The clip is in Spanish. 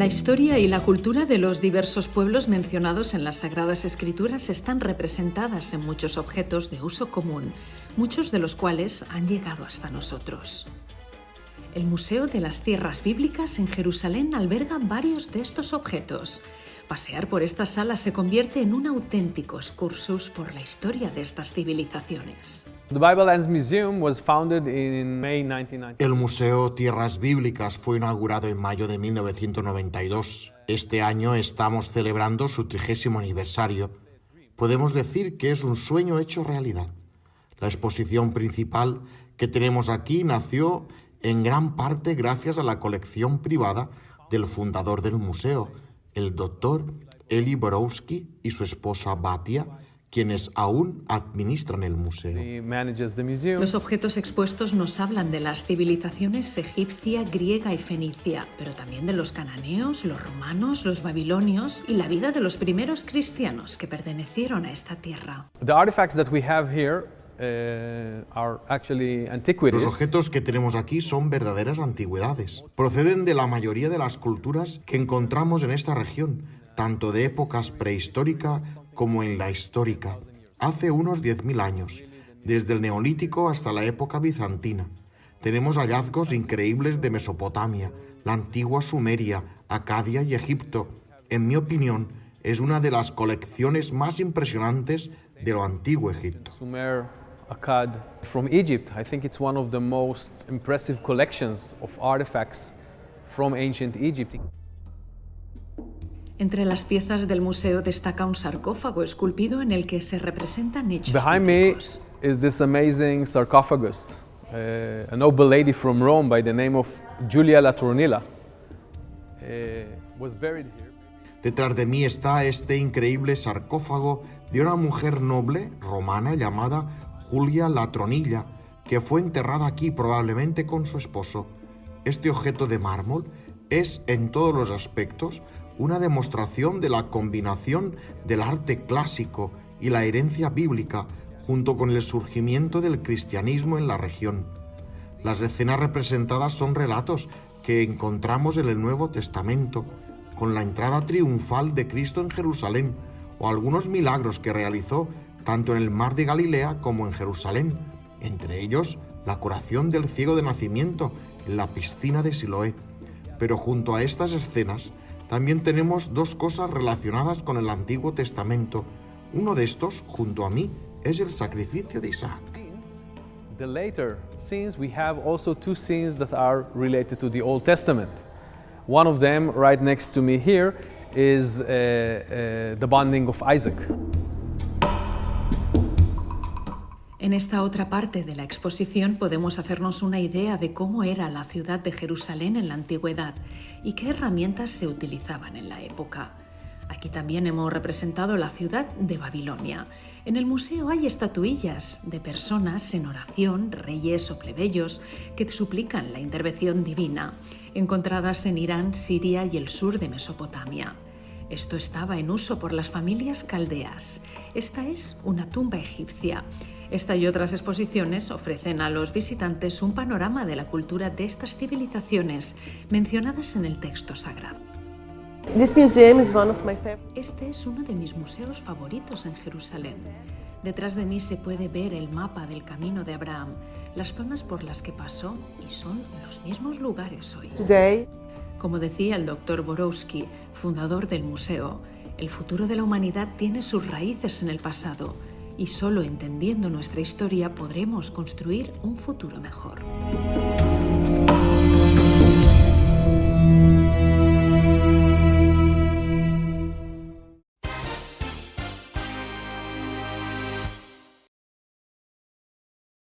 La historia y la cultura de los diversos pueblos mencionados en las Sagradas Escrituras están representadas en muchos objetos de uso común, muchos de los cuales han llegado hasta nosotros. El Museo de las Tierras Bíblicas en Jerusalén alberga varios de estos objetos. Pasear por esta sala se convierte en un auténtico excursus por la historia de estas civilizaciones. El Museo Tierras Bíblicas fue inaugurado en mayo de 1992. Este año estamos celebrando su trigésimo aniversario. Podemos decir que es un sueño hecho realidad. La exposición principal que tenemos aquí nació en gran parte gracias a la colección privada del fundador del museo, el doctor Eli Borowski y su esposa Batia, quienes aún administran el museo. Los objetos expuestos nos hablan de las civilizaciones egipcia, griega y fenicia, pero también de los cananeos, los romanos, los babilonios y la vida de los primeros cristianos que pertenecieron a esta tierra. Los objetos que tenemos aquí son verdaderas antigüedades. Proceden de la mayoría de las culturas que encontramos en esta región, tanto de épocas prehistórica como en la histórica, hace unos 10.000 años, desde el Neolítico hasta la época bizantina. Tenemos hallazgos increíbles de Mesopotamia, la antigua Sumeria, Acadia y Egipto. En mi opinión, es una de las colecciones más impresionantes de lo antiguo Egipto. Sumer, Akkad, from Egypt. I think it's one of the most impressive collections of artifacts from ancient Egypt. Entre las piezas del museo destaca un sarcófago esculpido en el que se representan hechos Behind me is this amazing sarcophagus. Uh, a noble lady from Rome by the name of Latronilla uh, was buried here. Detrás de mí está este increíble sarcófago de una mujer noble romana llamada Julia Latronilla, que fue enterrada aquí probablemente con su esposo. Este objeto de mármol es en todos los aspectos una demostración de la combinación del arte clásico y la herencia bíblica junto con el surgimiento del cristianismo en la región. Las escenas representadas son relatos que encontramos en el Nuevo Testamento, con la entrada triunfal de Cristo en Jerusalén o algunos milagros que realizó tanto en el mar de Galilea como en Jerusalén, entre ellos la curación del ciego de nacimiento en la piscina de Siloé. Pero junto a estas escenas también tenemos dos cosas relacionadas con el Antiguo Testamento. Uno de estos, junto a mí, es el sacrificio de Isaac. The later scenes, we have also two scenes that are related to the Old Testament. One of them, right next to me here, is uh, uh, the bonding of Isaac. En esta otra parte de la exposición podemos hacernos una idea de cómo era la ciudad de Jerusalén en la antigüedad y qué herramientas se utilizaban en la época. Aquí también hemos representado la ciudad de Babilonia. En el museo hay estatuillas de personas en oración, reyes o plebeyos, que suplican la intervención divina, encontradas en Irán, Siria y el sur de Mesopotamia. Esto estaba en uso por las familias caldeas. Esta es una tumba egipcia esta y otras exposiciones ofrecen a los visitantes un panorama de la cultura de estas civilizaciones mencionadas en el texto sagrado. Este es uno de mis museos favoritos en Jerusalén. Detrás de mí se puede ver el mapa del camino de Abraham, las zonas por las que pasó y son los mismos lugares hoy. Como decía el doctor Borowski, fundador del museo, el futuro de la humanidad tiene sus raíces en el pasado y solo entendiendo nuestra historia podremos construir un futuro mejor.